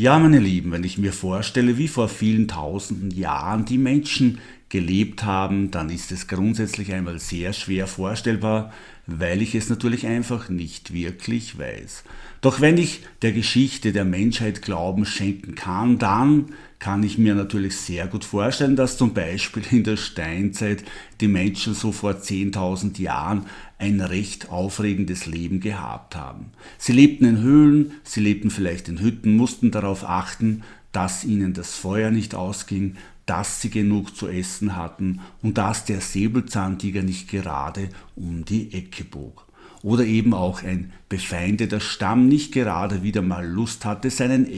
Ja, meine Lieben, wenn ich mir vorstelle, wie vor vielen tausenden Jahren die Menschen gelebt haben, dann ist es grundsätzlich einmal sehr schwer vorstellbar, weil ich es natürlich einfach nicht wirklich weiß. Doch wenn ich der Geschichte der Menschheit Glauben schenken kann, dann kann ich mir natürlich sehr gut vorstellen, dass zum Beispiel in der Steinzeit die Menschen so vor 10.000 Jahren ein recht aufregendes Leben gehabt haben. Sie lebten in Höhlen, sie lebten vielleicht in Hütten, mussten darauf achten, dass ihnen das Feuer nicht ausging, dass sie genug zu essen hatten und dass der Säbelzahntiger nicht gerade um die Ecke bog. Oder eben auch ein befeindeter Stamm nicht gerade wieder mal Lust hatte, seine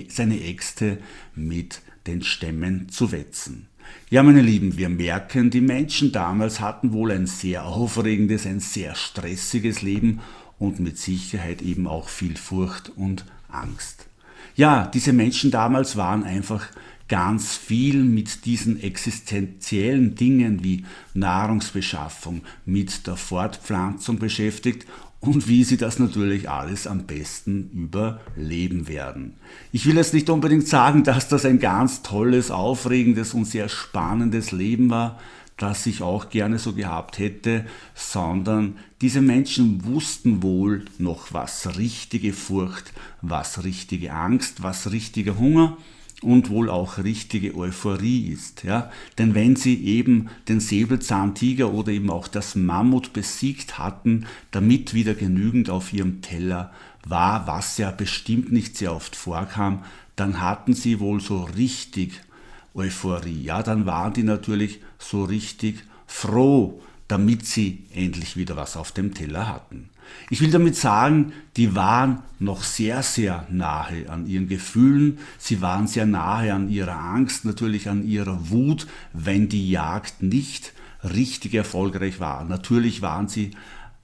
Äxte mit den Stämmen zu wetzen. Ja, meine Lieben, wir merken, die Menschen damals hatten wohl ein sehr aufregendes, ein sehr stressiges Leben und mit Sicherheit eben auch viel Furcht und Angst. Ja, diese Menschen damals waren einfach ganz viel mit diesen existenziellen Dingen wie Nahrungsbeschaffung, mit der Fortpflanzung beschäftigt und wie sie das natürlich alles am besten überleben werden. Ich will jetzt nicht unbedingt sagen, dass das ein ganz tolles, aufregendes und sehr spannendes Leben war, das ich auch gerne so gehabt hätte, sondern diese Menschen wussten wohl noch, was richtige Furcht, was richtige Angst, was richtiger Hunger und wohl auch richtige Euphorie ist. Ja? Denn wenn sie eben den Säbelzahntiger oder eben auch das Mammut besiegt hatten, damit wieder genügend auf ihrem Teller war, was ja bestimmt nicht sehr oft vorkam, dann hatten sie wohl so richtig Euphorie. Ja, dann waren die natürlich so richtig froh, damit sie endlich wieder was auf dem Teller hatten. Ich will damit sagen, die waren noch sehr, sehr nahe an ihren Gefühlen, sie waren sehr nahe an ihrer Angst, natürlich an ihrer Wut, wenn die Jagd nicht richtig erfolgreich war. Natürlich waren sie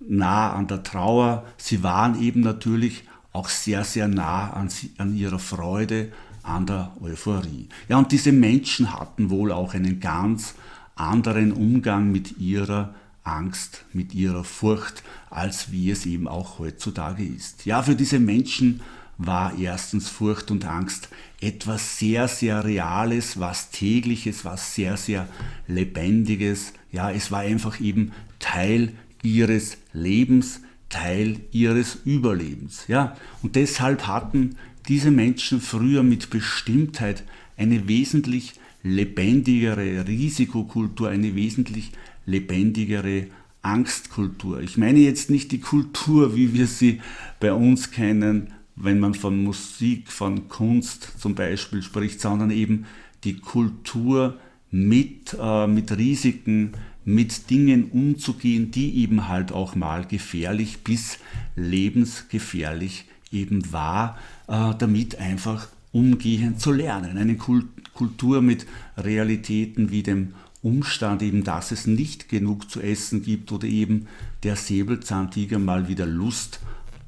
nah an der Trauer, sie waren eben natürlich auch sehr, sehr nah an, sie, an ihrer Freude, an der Euphorie. Ja, und diese Menschen hatten wohl auch einen ganz anderen Umgang mit ihrer Angst, mit ihrer Furcht, als wie es eben auch heutzutage ist. Ja, für diese Menschen war erstens Furcht und Angst etwas sehr, sehr Reales, was tägliches, was sehr, sehr lebendiges. Ja, es war einfach eben Teil ihres Lebens, Teil ihres Überlebens. Ja, und deshalb hatten diese Menschen früher mit Bestimmtheit eine wesentlich lebendigere Risikokultur, eine wesentlich lebendigere Angstkultur. Ich meine jetzt nicht die Kultur, wie wir sie bei uns kennen, wenn man von Musik, von Kunst zum Beispiel spricht, sondern eben die Kultur mit, äh, mit Risiken, mit Dingen umzugehen, die eben halt auch mal gefährlich bis lebensgefährlich eben war, äh, damit einfach umgehen zu lernen. Eine Kultur mit Realitäten wie dem Umstand eben, dass es nicht genug zu essen gibt oder eben der Säbelzahntiger mal wieder Lust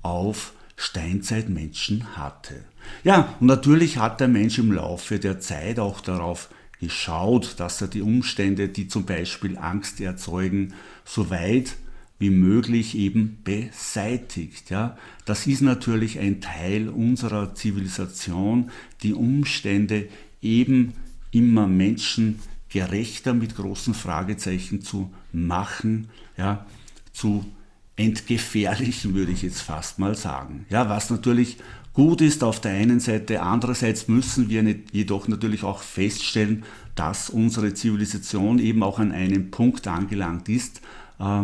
auf Steinzeitmenschen hatte. Ja, und natürlich hat der Mensch im Laufe der Zeit auch darauf geschaut, dass er die Umstände, die zum Beispiel Angst erzeugen, so weit wie möglich eben beseitigt. Ja, das ist natürlich ein Teil unserer Zivilisation, die Umstände eben immer Menschen gerechter mit großen Fragezeichen zu machen, ja, zu entgefährlichen, würde ich jetzt fast mal sagen. Ja, was natürlich gut ist auf der einen Seite, andererseits müssen wir jedoch natürlich auch feststellen, dass unsere Zivilisation eben auch an einem Punkt angelangt ist, äh,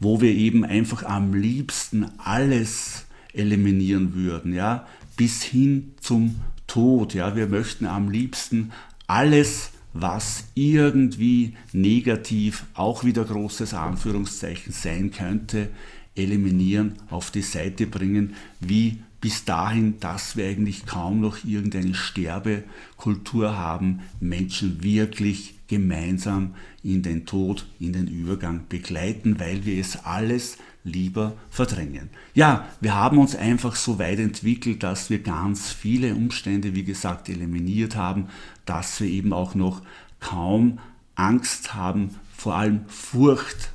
wo wir eben einfach am liebsten alles eliminieren würden, ja, bis hin zum Tod, ja, wir möchten am liebsten alles was irgendwie negativ, auch wieder großes Anführungszeichen sein könnte, eliminieren, auf die Seite bringen, wie bis dahin, dass wir eigentlich kaum noch irgendeine Sterbekultur haben, Menschen wirklich gemeinsam in den Tod, in den Übergang begleiten, weil wir es alles lieber verdrängen. Ja, wir haben uns einfach so weit entwickelt, dass wir ganz viele Umstände, wie gesagt, eliminiert haben, dass wir eben auch noch kaum Angst haben, vor allem Furcht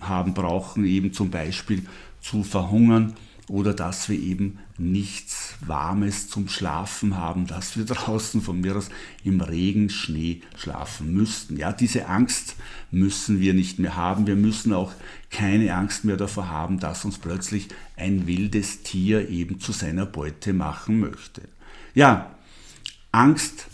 haben brauchen, eben zum Beispiel zu verhungern oder dass wir eben nichts Warmes zum Schlafen haben, dass wir draußen von mir aus im Regen, Schnee schlafen müssten. Ja, diese Angst müssen wir nicht mehr haben. Wir müssen auch keine Angst mehr davor haben, dass uns plötzlich ein wildes Tier eben zu seiner Beute machen möchte. Ja, Angst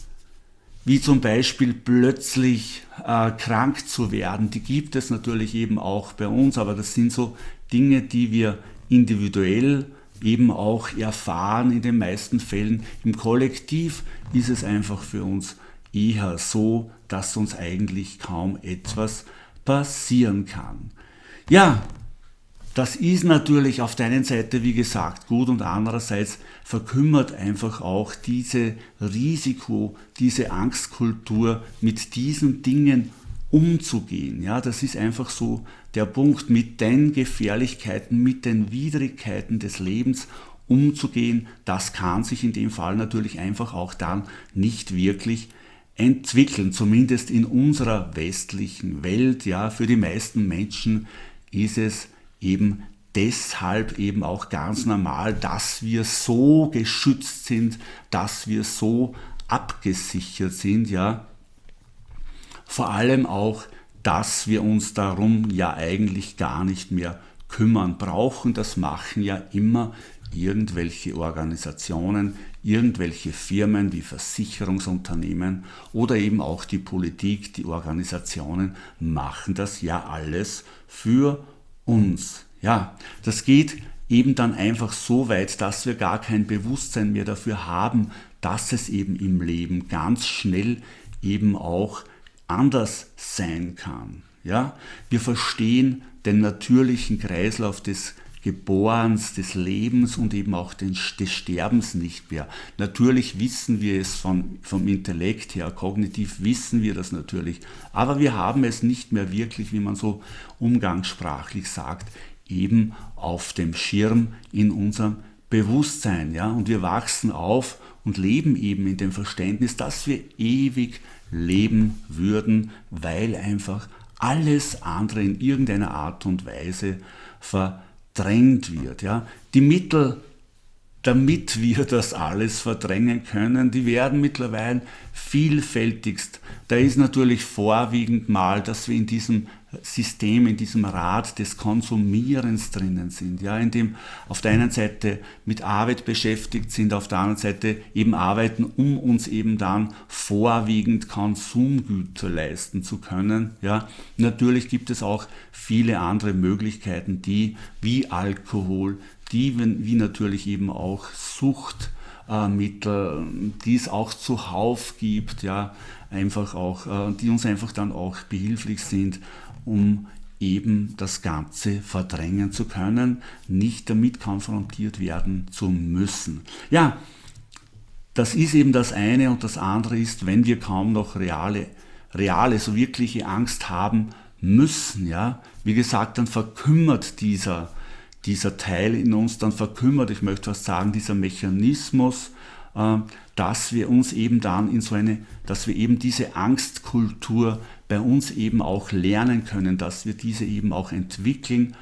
wie zum Beispiel plötzlich äh, krank zu werden, die gibt es natürlich eben auch bei uns, aber das sind so Dinge, die wir individuell eben auch erfahren in den meisten Fällen. Im Kollektiv ist es einfach für uns eher so, dass uns eigentlich kaum etwas passieren kann. Ja, das ist natürlich auf der einen Seite, wie gesagt, gut und andererseits verkümmert einfach auch diese Risiko, diese Angstkultur mit diesen Dingen umzugehen. Ja, das ist einfach so der Punkt, mit den Gefährlichkeiten, mit den Widrigkeiten des Lebens umzugehen. Das kann sich in dem Fall natürlich einfach auch dann nicht wirklich entwickeln, zumindest in unserer westlichen Welt. Ja, für die meisten Menschen ist es eben deshalb eben auch ganz normal, dass wir so geschützt sind, dass wir so abgesichert sind, ja. Vor allem auch, dass wir uns darum ja eigentlich gar nicht mehr kümmern brauchen. Das machen ja immer irgendwelche Organisationen, irgendwelche Firmen wie Versicherungsunternehmen oder eben auch die Politik, die Organisationen machen das ja alles für uns. Ja, das geht eben dann einfach so weit, dass wir gar kein Bewusstsein mehr dafür haben, dass es eben im Leben ganz schnell eben auch anders sein kann. Ja, wir verstehen den natürlichen Kreislauf des Geborens, des Lebens und eben auch des Sterbens nicht mehr. Natürlich wissen wir es von, vom Intellekt her, kognitiv wissen wir das natürlich, aber wir haben es nicht mehr wirklich, wie man so umgangssprachlich sagt, eben auf dem Schirm in unserem Bewusstsein. Ja? Und wir wachsen auf und leben eben in dem Verständnis, dass wir ewig leben würden, weil einfach alles andere in irgendeiner Art und Weise ver verdrängt wird. Ja? Die Mittel, damit wir das alles verdrängen können, die werden mittlerweile vielfältigst. Da ist natürlich vorwiegend mal, dass wir in diesem System, in diesem Rad des Konsumierens drinnen sind, ja, in dem auf der einen Seite mit Arbeit beschäftigt sind, auf der anderen Seite eben arbeiten, um uns eben dann vorwiegend Konsumgüter leisten zu können, ja. Natürlich gibt es auch viele andere Möglichkeiten, die wie Alkohol, die wie natürlich eben auch Suchtmittel, die es auch zuhauf gibt, ja, einfach auch, äh, die uns einfach dann auch behilflich sind, um eben das Ganze verdrängen zu können, nicht damit konfrontiert werden zu müssen. Ja, das ist eben das eine und das andere ist, wenn wir kaum noch reale, reale, so wirkliche Angst haben müssen, ja, wie gesagt, dann verkümmert dieser, dieser Teil in uns, dann verkümmert, ich möchte was sagen, dieser Mechanismus, äh, dass wir uns eben dann in so eine, dass wir eben diese Angstkultur bei uns eben auch lernen können, dass wir diese eben auch entwickeln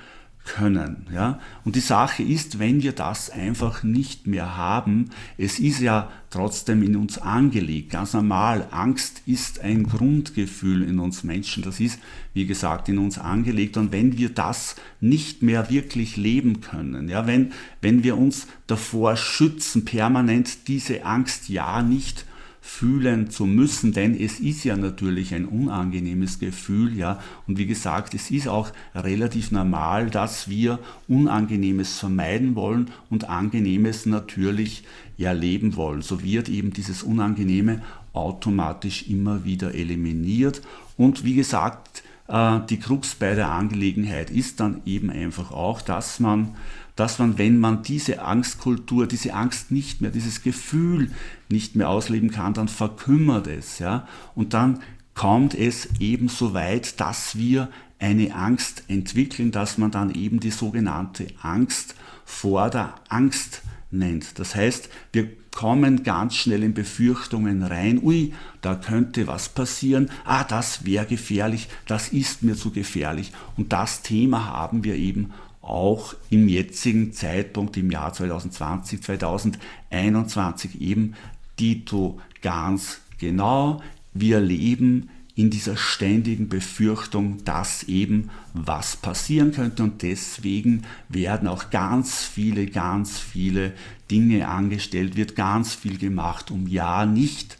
können. Ja? Und die Sache ist, wenn wir das einfach nicht mehr haben, es ist ja trotzdem in uns angelegt, ganz normal. Angst ist ein Grundgefühl in uns Menschen, das ist, wie gesagt, in uns angelegt. Und wenn wir das nicht mehr wirklich leben können, ja, wenn, wenn wir uns davor schützen, permanent diese Angst ja nicht fühlen zu müssen, denn es ist ja natürlich ein unangenehmes Gefühl, ja, und wie gesagt, es ist auch relativ normal, dass wir Unangenehmes vermeiden wollen und Angenehmes natürlich erleben wollen. So wird eben dieses Unangenehme automatisch immer wieder eliminiert und wie gesagt, äh, die Krux bei der Angelegenheit ist dann eben einfach auch, dass man dass man, wenn man diese Angstkultur, diese Angst nicht mehr, dieses Gefühl nicht mehr ausleben kann, dann verkümmert es. Ja? Und dann kommt es eben so weit, dass wir eine Angst entwickeln, dass man dann eben die sogenannte Angst vor der Angst nennt. Das heißt, wir kommen ganz schnell in Befürchtungen rein, ui, da könnte was passieren, ah, das wäre gefährlich, das ist mir zu gefährlich. Und das Thema haben wir eben auch im jetzigen Zeitpunkt im Jahr 2020, 2021 eben Dito ganz genau. Wir leben in dieser ständigen Befürchtung, dass eben was passieren könnte und deswegen werden auch ganz viele, ganz viele Dinge angestellt, wird ganz viel gemacht, um ja nicht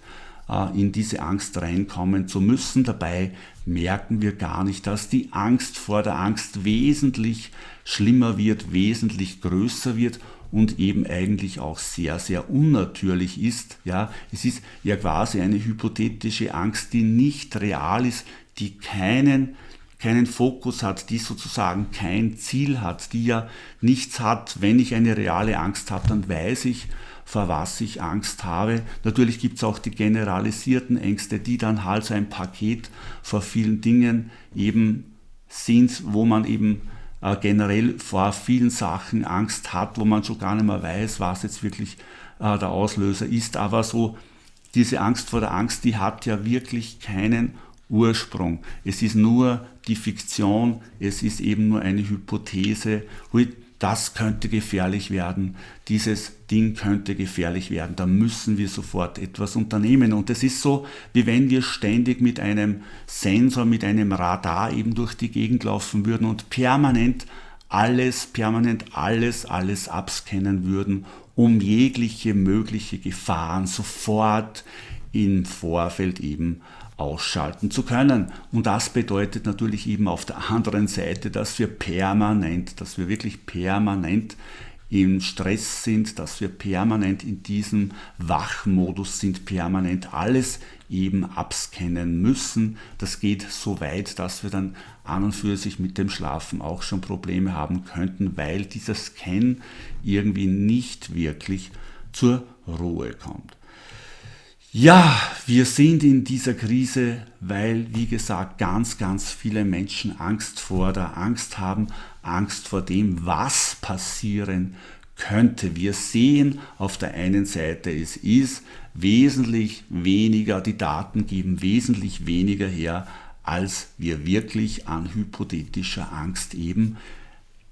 äh, in diese Angst reinkommen zu müssen. Dabei merken wir gar nicht, dass die Angst vor der Angst wesentlich schlimmer wird, wesentlich größer wird und eben eigentlich auch sehr, sehr unnatürlich ist. Ja, es ist ja quasi eine hypothetische Angst, die nicht real ist, die keinen keinen Fokus hat, die sozusagen kein Ziel hat, die ja nichts hat. Wenn ich eine reale Angst habe, dann weiß ich, vor was ich Angst habe. Natürlich gibt es auch die generalisierten Ängste, die dann halt so ein Paket vor vielen Dingen eben sind, wo man eben äh, generell vor vielen Sachen Angst hat, wo man schon gar nicht mehr weiß, was jetzt wirklich äh, der Auslöser ist. Aber so diese Angst vor der Angst, die hat ja wirklich keinen Ursprung. Es ist nur die Fiktion, es ist eben nur eine Hypothese das könnte gefährlich werden, dieses Ding könnte gefährlich werden, da müssen wir sofort etwas unternehmen. Und es ist so, wie wenn wir ständig mit einem Sensor, mit einem Radar eben durch die Gegend laufen würden und permanent alles, permanent alles, alles abscannen würden, um jegliche mögliche Gefahren sofort im Vorfeld eben ausschalten zu können. Und das bedeutet natürlich eben auf der anderen Seite, dass wir permanent, dass wir wirklich permanent im Stress sind, dass wir permanent in diesem Wachmodus sind, permanent alles eben abscannen müssen. Das geht so weit, dass wir dann an und für sich mit dem Schlafen auch schon Probleme haben könnten, weil dieser Scan irgendwie nicht wirklich zur Ruhe kommt. Ja, wir sind in dieser Krise, weil, wie gesagt, ganz, ganz viele Menschen Angst vor der Angst haben, Angst vor dem, was passieren könnte. Wir sehen auf der einen Seite, es ist wesentlich weniger, die Daten geben wesentlich weniger her, als wir wirklich an hypothetischer Angst eben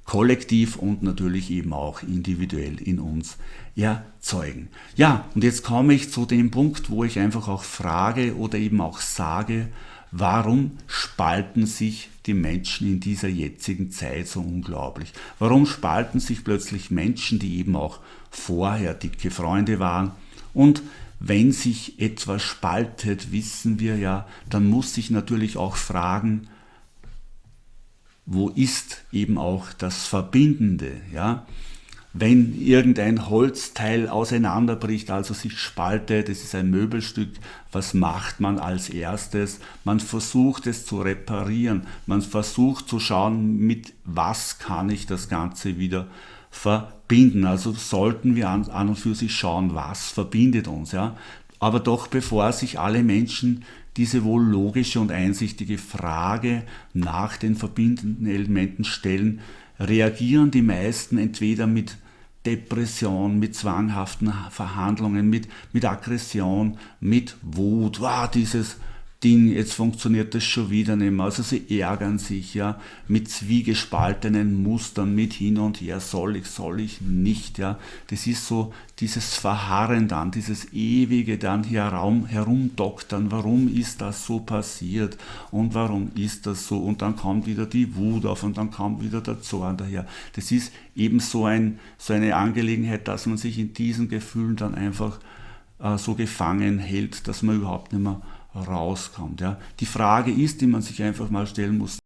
kollektiv und natürlich eben auch individuell in uns erzeugen. Ja, und jetzt komme ich zu dem Punkt, wo ich einfach auch frage oder eben auch sage, warum spalten sich die Menschen in dieser jetzigen Zeit so unglaublich? Warum spalten sich plötzlich Menschen, die eben auch vorher dicke Freunde waren? Und wenn sich etwas spaltet, wissen wir ja, dann muss sich natürlich auch fragen, wo ist eben auch das Verbindende, ja? Wenn irgendein Holzteil auseinanderbricht, also sich spaltet, es ist ein Möbelstück, was macht man als erstes? Man versucht es zu reparieren, man versucht zu schauen, mit was kann ich das Ganze wieder verbinden. Also sollten wir an, an und für sich schauen, was verbindet uns. Ja? Aber doch bevor sich alle Menschen diese wohl logische und einsichtige Frage nach den verbindenden Elementen stellen, reagieren die meisten entweder mit Depression, mit zwanghaften Verhandlungen, mit, mit Aggression, mit Wut, wow, dieses Ding, jetzt funktioniert das schon wieder nicht mehr. Also sie ärgern sich ja mit zwiegespaltenen Mustern, mit hin und her, soll ich, soll ich nicht. Ja. Das ist so dieses Verharren dann, dieses ewige dann herum, herumdoktern, warum ist das so passiert und warum ist das so und dann kommt wieder die Wut auf und dann kommt wieder der Zorn daher. Das ist eben so, ein, so eine Angelegenheit, dass man sich in diesen Gefühlen dann einfach äh, so gefangen hält, dass man überhaupt nicht mehr rauskommt. Ja. Die Frage ist, die man sich einfach mal stellen muss,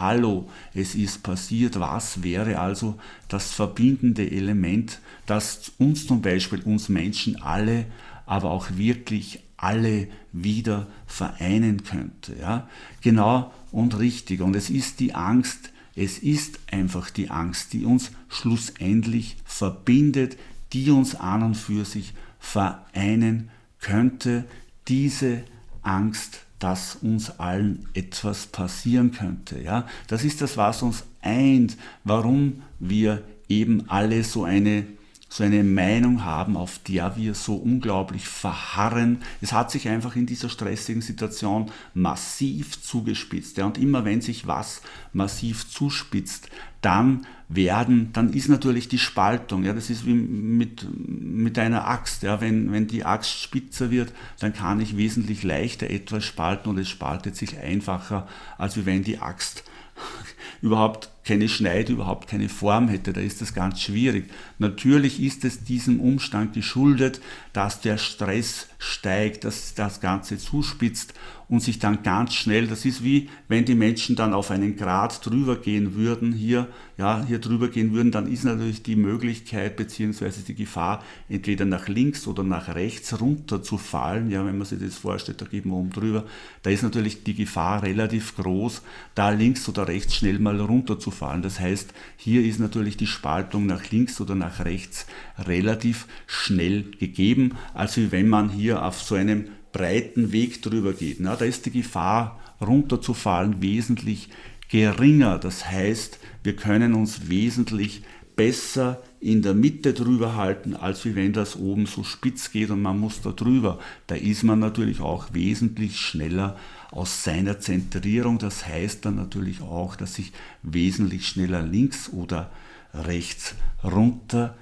Hallo, es ist passiert, was wäre also das verbindende Element, das uns zum Beispiel, uns Menschen alle, aber auch wirklich alle wieder vereinen könnte. Ja? Genau und richtig. Und es ist die Angst, es ist einfach die Angst, die uns schlussendlich verbindet, die uns an und für sich vereinen könnte, diese Angst, dass uns allen etwas passieren könnte. Ja? Das ist das, was uns eint, warum wir eben alle so eine so eine Meinung haben, auf der wir so unglaublich verharren. Es hat sich einfach in dieser stressigen Situation massiv zugespitzt. Ja, und immer wenn sich was massiv zuspitzt, dann werden, dann ist natürlich die Spaltung, ja, das ist wie mit, mit einer Axt, ja, wenn, wenn die Axt spitzer wird, dann kann ich wesentlich leichter etwas spalten und es spaltet sich einfacher, als wenn die Axt überhaupt keine Schneide, überhaupt keine Form hätte. Da ist das ganz schwierig. Natürlich ist es diesem Umstand geschuldet, dass der Stress steigt, dass das Ganze zuspitzt und sich dann ganz schnell, das ist wie wenn die Menschen dann auf einen Grad drüber gehen würden, hier, ja, hier drüber gehen würden, dann ist natürlich die Möglichkeit bzw. die Gefahr, entweder nach links oder nach rechts runter zu fallen, ja, wenn man sich das vorstellt, da geht man oben drüber, da ist natürlich die Gefahr relativ groß, da links oder rechts schnell mal runter zu fallen. Das heißt, hier ist natürlich die Spaltung nach links oder nach rechts relativ schnell gegeben, als wenn man hier auf so einem breiten Weg drüber geht. Na, da ist die Gefahr runterzufallen wesentlich geringer. Das heißt, wir können uns wesentlich besser in der Mitte drüber halten, als wenn das oben so spitz geht und man muss da drüber. Da ist man natürlich auch wesentlich schneller aus seiner Zentrierung. Das heißt dann natürlich auch, dass ich wesentlich schneller links oder rechts runter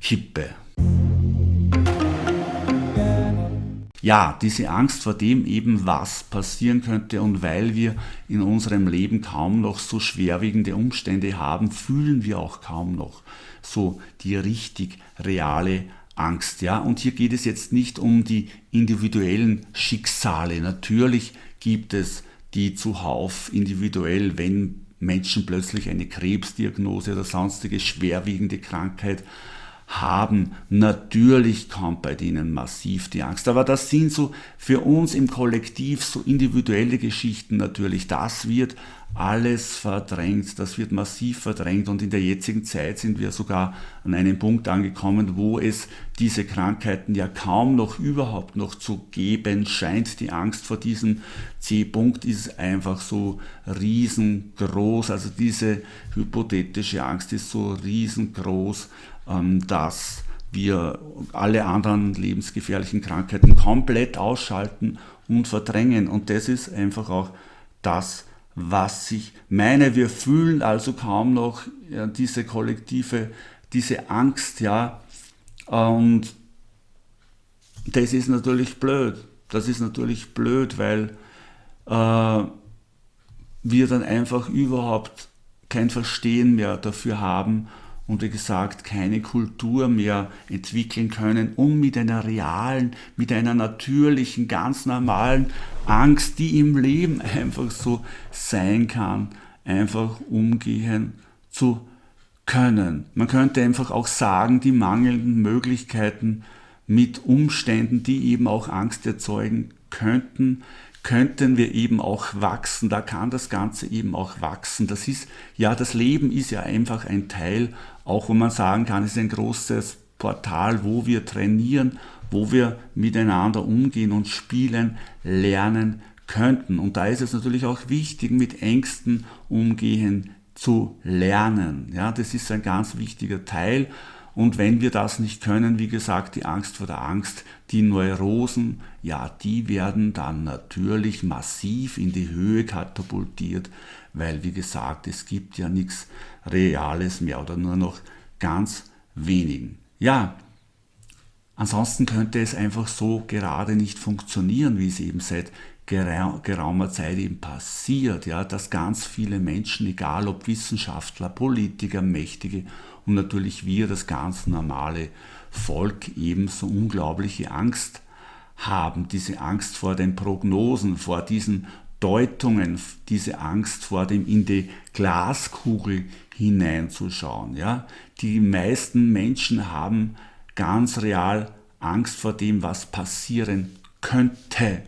kippe. ja, diese Angst vor dem eben, was passieren könnte und weil wir in unserem Leben kaum noch so schwerwiegende Umstände haben, fühlen wir auch kaum noch so die richtig reale Angst. Ja? Und hier geht es jetzt nicht um die individuellen Schicksale. Natürlich gibt es die zuhauf individuell, wenn Menschen plötzlich eine Krebsdiagnose oder sonstige schwerwiegende Krankheit haben. Natürlich kommt bei denen massiv die Angst. Aber das sind so für uns im Kollektiv so individuelle Geschichten natürlich. Das wird alles verdrängt, das wird massiv verdrängt und in der jetzigen Zeit sind wir sogar an einem Punkt angekommen, wo es diese Krankheiten ja kaum noch überhaupt noch zu geben scheint. Die Angst vor diesem C-Punkt ist einfach so riesengroß, also diese hypothetische Angst ist so riesengroß, ähm, dass wir alle anderen lebensgefährlichen Krankheiten komplett ausschalten und verdrängen. Und das ist einfach auch das, was ich meine. Wir fühlen also kaum noch ja, diese kollektive, diese Angst, ja. Und das ist natürlich blöd. Das ist natürlich blöd, weil äh, wir dann einfach überhaupt kein Verstehen mehr dafür haben, und wie gesagt keine Kultur mehr entwickeln können, um mit einer realen, mit einer natürlichen, ganz normalen Angst, die im Leben einfach so sein kann, einfach umgehen zu können. Man könnte einfach auch sagen, die mangelnden Möglichkeiten mit Umständen, die eben auch Angst erzeugen könnten, könnten wir eben auch wachsen. Da kann das Ganze eben auch wachsen. Das ist, ja, das Leben ist ja einfach ein Teil, auch wo man sagen kann, ist ein großes Portal, wo wir trainieren, wo wir miteinander umgehen und spielen, lernen könnten. Und da ist es natürlich auch wichtig, mit Ängsten umgehen zu lernen. Ja, das ist ein ganz wichtiger Teil. Und wenn wir das nicht können, wie gesagt, die Angst vor der Angst, die Neurosen, ja, die werden dann natürlich massiv in die Höhe katapultiert, weil, wie gesagt, es gibt ja nichts Reales mehr oder nur noch ganz wenigen. Ja, ansonsten könnte es einfach so gerade nicht funktionieren, wie es eben seit geraumer Zeit eben passiert, ja, dass ganz viele Menschen, egal ob Wissenschaftler, Politiker, Mächtige und natürlich wir, das ganz normale Volk, eben so unglaubliche Angst haben, diese Angst vor den Prognosen, vor diesen Deutungen, diese Angst vor dem in die Glaskugel hineinzuschauen. Ja? Die meisten Menschen haben ganz real Angst vor dem, was passieren könnte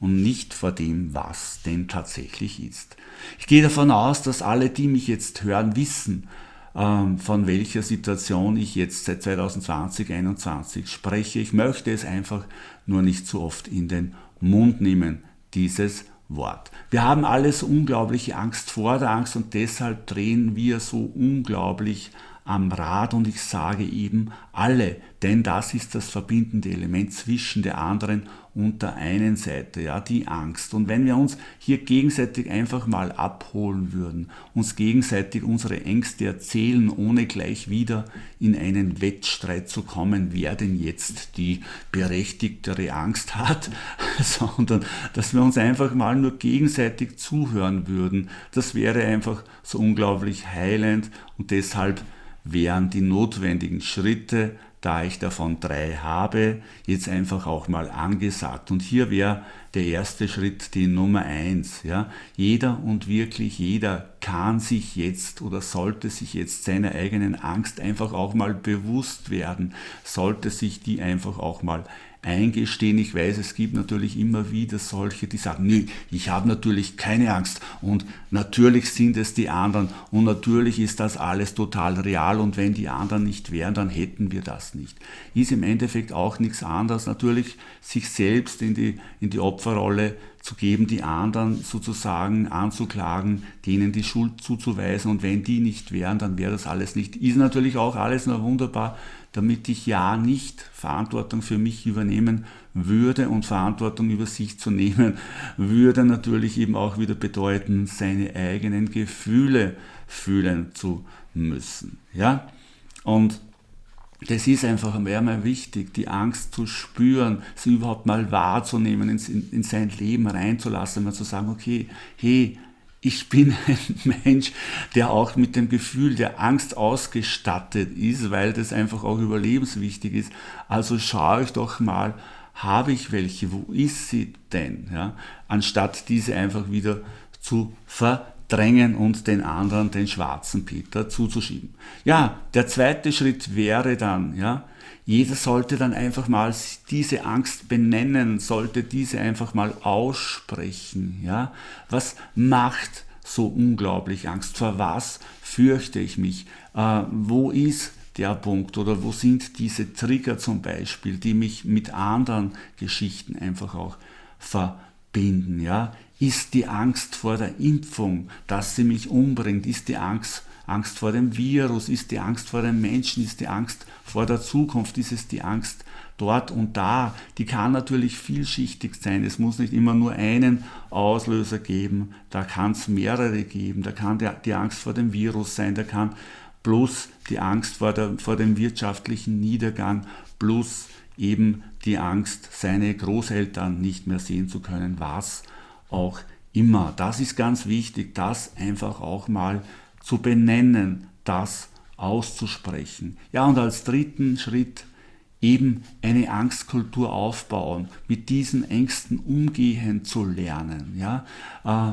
und nicht vor dem, was denn tatsächlich ist. Ich gehe davon aus, dass alle, die mich jetzt hören, wissen, von welcher Situation ich jetzt seit 2020, 2021 spreche. Ich möchte es einfach nur nicht so oft in den Mund nehmen, dieses Wort. Wir haben alles unglaubliche Angst vor der Angst und deshalb drehen wir so unglaublich am Rad und ich sage eben alle, denn das ist das verbindende Element zwischen der anderen und der einen Seite, ja, die Angst. Und wenn wir uns hier gegenseitig einfach mal abholen würden, uns gegenseitig unsere Ängste erzählen, ohne gleich wieder in einen Wettstreit zu kommen, wer denn jetzt die berechtigtere Angst hat, sondern dass wir uns einfach mal nur gegenseitig zuhören würden, das wäre einfach so unglaublich heilend und deshalb wären die notwendigen Schritte, da ich davon drei habe, jetzt einfach auch mal angesagt. Und hier wäre der erste Schritt die Nummer eins. Ja? Jeder und wirklich jeder kann sich jetzt oder sollte sich jetzt seiner eigenen Angst einfach auch mal bewusst werden, sollte sich die einfach auch mal eingestehen. Ich weiß, es gibt natürlich immer wieder solche, die sagen, nee, ich habe natürlich keine Angst und natürlich sind es die anderen und natürlich ist das alles total real und wenn die anderen nicht wären, dann hätten wir das nicht. Ist im Endeffekt auch nichts anderes, natürlich sich selbst in die, in die Opferrolle zu geben, die anderen sozusagen anzuklagen, denen die Schuld zuzuweisen und wenn die nicht wären, dann wäre das alles nicht. Ist natürlich auch alles nur wunderbar, damit ich ja nicht Verantwortung für mich übernehmen würde und Verantwortung über sich zu nehmen, würde natürlich eben auch wieder bedeuten, seine eigenen Gefühle fühlen zu müssen. Ja? Und das ist einfach einmal wichtig, die Angst zu spüren, sie überhaupt mal wahrzunehmen, in, in sein Leben reinzulassen, mal zu sagen, okay, hey, ich bin ein Mensch, der auch mit dem Gefühl der Angst ausgestattet ist, weil das einfach auch überlebenswichtig ist. Also schaue ich doch mal, habe ich welche, wo ist sie denn? Ja? Anstatt diese einfach wieder zu verdrängen und den anderen, den schwarzen Peter, zuzuschieben. Ja, der zweite Schritt wäre dann, ja, jeder sollte dann einfach mal diese Angst benennen, sollte diese einfach mal aussprechen. Ja? Was macht so unglaublich Angst? Vor was fürchte ich mich? Äh, wo ist der Punkt oder wo sind diese Trigger zum Beispiel, die mich mit anderen Geschichten einfach auch verbinden? Ja? Ist die Angst vor der Impfung, dass sie mich umbringt? Ist die Angst Angst vor dem Virus, ist die Angst vor den Menschen, ist die Angst vor der Zukunft, ist es die Angst dort und da. Die kann natürlich vielschichtig sein. Es muss nicht immer nur einen Auslöser geben, da kann es mehrere geben. Da kann der, die Angst vor dem Virus sein, da kann plus die Angst vor, der, vor dem wirtschaftlichen Niedergang, plus eben die Angst, seine Großeltern nicht mehr sehen zu können, was auch immer. Das ist ganz wichtig, das einfach auch mal zu benennen, das auszusprechen. Ja, und als dritten Schritt eben eine Angstkultur aufbauen, mit diesen Ängsten umgehen zu lernen, ja, äh,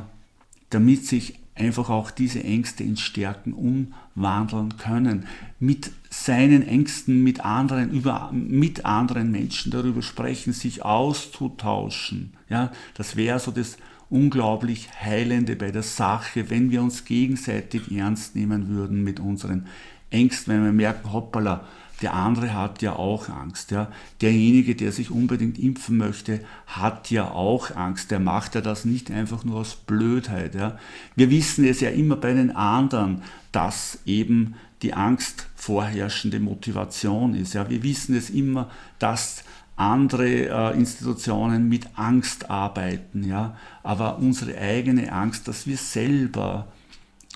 damit sich einfach auch diese Ängste in Stärken umwandeln können, mit seinen Ängsten mit anderen, über, mit anderen Menschen darüber sprechen, sich auszutauschen. Ja, das wäre so das unglaublich Heilende bei der Sache, wenn wir uns gegenseitig ernst nehmen würden mit unseren Ängsten, wenn wir merken, hoppala, der andere hat ja auch Angst. Ja. Derjenige, der sich unbedingt impfen möchte, hat ja auch Angst. Der macht ja das nicht einfach nur aus Blödheit. Ja. Wir wissen es ja immer bei den anderen, dass eben die Angst vorherrschende Motivation ist. Ja. Wir wissen es immer, dass andere äh, Institutionen mit Angst arbeiten, ja, aber unsere eigene Angst, dass wir selber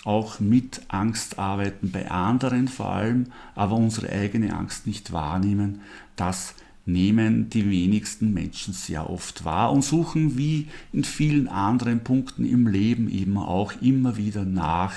auch mit Angst arbeiten, bei anderen vor allem, aber unsere eigene Angst nicht wahrnehmen, das nehmen die wenigsten Menschen sehr oft wahr und suchen wie in vielen anderen Punkten im Leben eben auch immer wieder nach,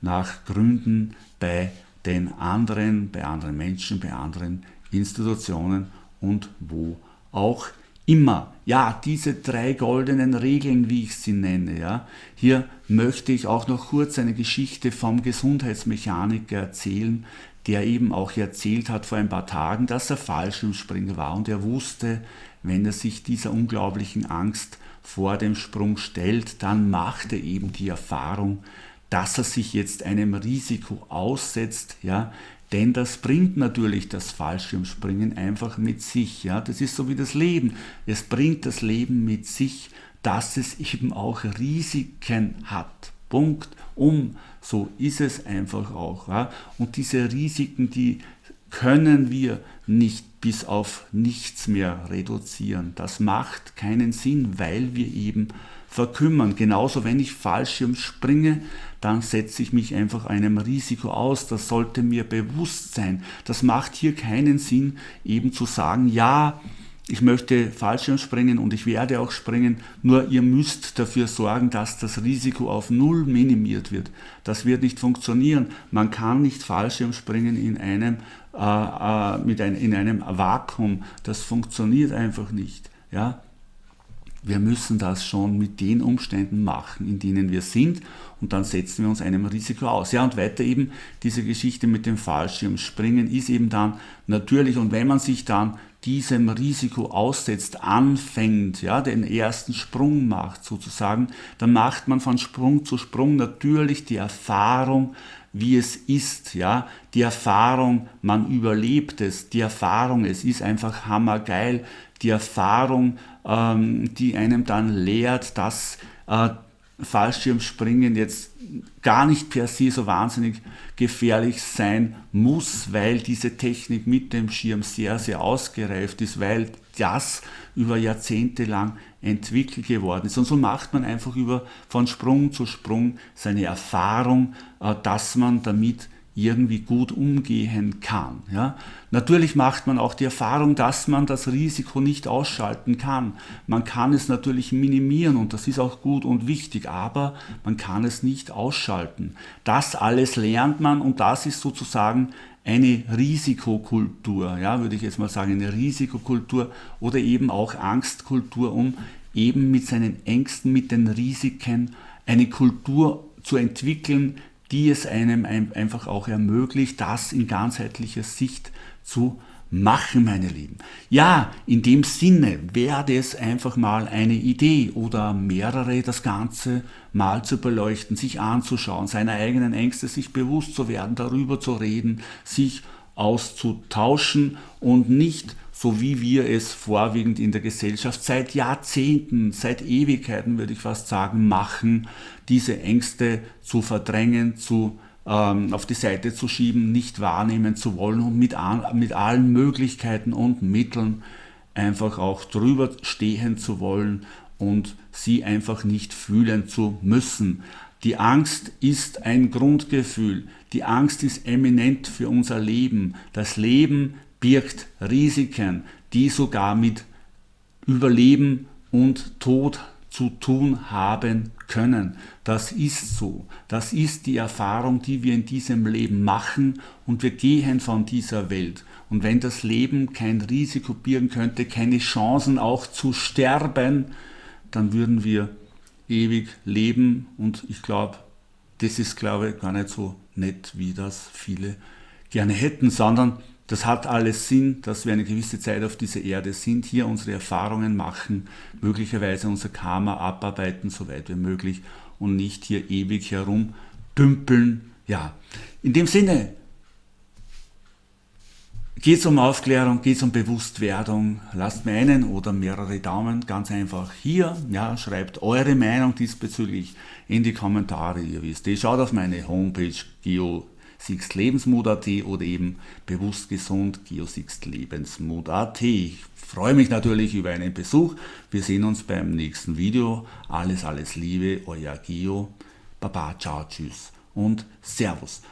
nach Gründen bei den anderen, bei anderen Menschen, bei anderen Institutionen und wo auch immer. Ja, diese drei goldenen Regeln, wie ich sie nenne. Ja. Hier möchte ich auch noch kurz eine Geschichte vom Gesundheitsmechaniker erzählen, der eben auch erzählt hat vor ein paar Tagen, dass er Fallschirmspringer war und er wusste, wenn er sich dieser unglaublichen Angst vor dem Sprung stellt, dann macht er eben die Erfahrung, dass er sich jetzt einem Risiko aussetzt, ja, denn das bringt natürlich das Fallschirmspringen einfach mit sich. Ja? Das ist so wie das Leben. Es bringt das Leben mit sich, dass es eben auch Risiken hat. Punkt, um. So ist es einfach auch. Ja? Und diese Risiken, die können wir nicht bis auf nichts mehr reduzieren. Das macht keinen Sinn, weil wir eben verkümmern. Genauso, wenn ich Fallschirm springe, dann setze ich mich einfach einem Risiko aus. Das sollte mir bewusst sein. Das macht hier keinen Sinn, eben zu sagen, ja, ich möchte Fallschirm springen und ich werde auch springen, nur ihr müsst dafür sorgen, dass das Risiko auf Null minimiert wird. Das wird nicht funktionieren. Man kann nicht Fallschirm springen in einem, äh, äh, mit ein, in einem Vakuum. Das funktioniert einfach nicht. Ja? Wir müssen das schon mit den Umständen machen, in denen wir sind und dann setzen wir uns einem Risiko aus. Ja, und weiter eben diese Geschichte mit dem Fallschirmspringen ist eben dann natürlich und wenn man sich dann diesem Risiko aussetzt, anfängt, ja, den ersten Sprung macht sozusagen, dann macht man von Sprung zu Sprung natürlich die Erfahrung, wie es ist, ja, die Erfahrung, man überlebt es, die Erfahrung, es ist einfach hammergeil, die Erfahrung, ähm, die einem dann lehrt, dass äh, Fallschirmspringen jetzt gar nicht per se so wahnsinnig gefährlich sein muss, weil diese Technik mit dem Schirm sehr, sehr ausgereift ist, weil das über Jahrzehnte lang entwickelt geworden ist. Und so macht man einfach über, von Sprung zu Sprung seine Erfahrung, äh, dass man damit irgendwie gut umgehen kann. Ja? Natürlich macht man auch die Erfahrung, dass man das Risiko nicht ausschalten kann. Man kann es natürlich minimieren und das ist auch gut und wichtig, aber man kann es nicht ausschalten. Das alles lernt man und das ist sozusagen eine Risikokultur, ja, würde ich jetzt mal sagen, eine Risikokultur oder eben auch Angstkultur, um eben mit seinen Ängsten, mit den Risiken eine Kultur zu entwickeln, die es einem einfach auch ermöglicht, das in ganzheitlicher Sicht zu machen, meine Lieben. Ja, in dem Sinne wäre es einfach mal eine Idee oder mehrere, das Ganze mal zu beleuchten, sich anzuschauen, seine eigenen Ängste sich bewusst zu werden, darüber zu reden, sich auszutauschen und nicht so wie wir es vorwiegend in der Gesellschaft seit Jahrzehnten, seit Ewigkeiten würde ich fast sagen, machen, diese Ängste zu verdrängen, zu auf die Seite zu schieben, nicht wahrnehmen zu wollen und mit, mit allen Möglichkeiten und Mitteln einfach auch drüber stehen zu wollen und sie einfach nicht fühlen zu müssen. Die Angst ist ein Grundgefühl. Die Angst ist eminent für unser Leben. Das Leben birgt Risiken, die sogar mit Überleben und Tod zu tun haben können. Das ist so. Das ist die Erfahrung, die wir in diesem Leben machen und wir gehen von dieser Welt. Und wenn das Leben kein Risiko birgen könnte, keine Chancen auch zu sterben, dann würden wir ewig leben und ich glaube, das ist glaube ich gar nicht so nett, wie das viele gerne hätten, sondern das hat alles Sinn, dass wir eine gewisse Zeit auf dieser Erde sind, hier unsere Erfahrungen machen, möglicherweise unser Karma abarbeiten, soweit wie möglich und nicht hier ewig herumdümpeln. Ja, in dem Sinne, geht es um Aufklärung, geht es um Bewusstwerdung, lasst mir einen oder mehrere Daumen ganz einfach hier, ja, schreibt eure Meinung diesbezüglich in die Kommentare, ihr wisst, ihr schaut auf meine Homepage geo Lebensmut.at oder eben bewusst gesund geosixlebensmut.at. Ich freue mich natürlich über einen Besuch. Wir sehen uns beim nächsten Video. Alles, alles Liebe, euer Geo. Baba, ciao, tschüss und Servus.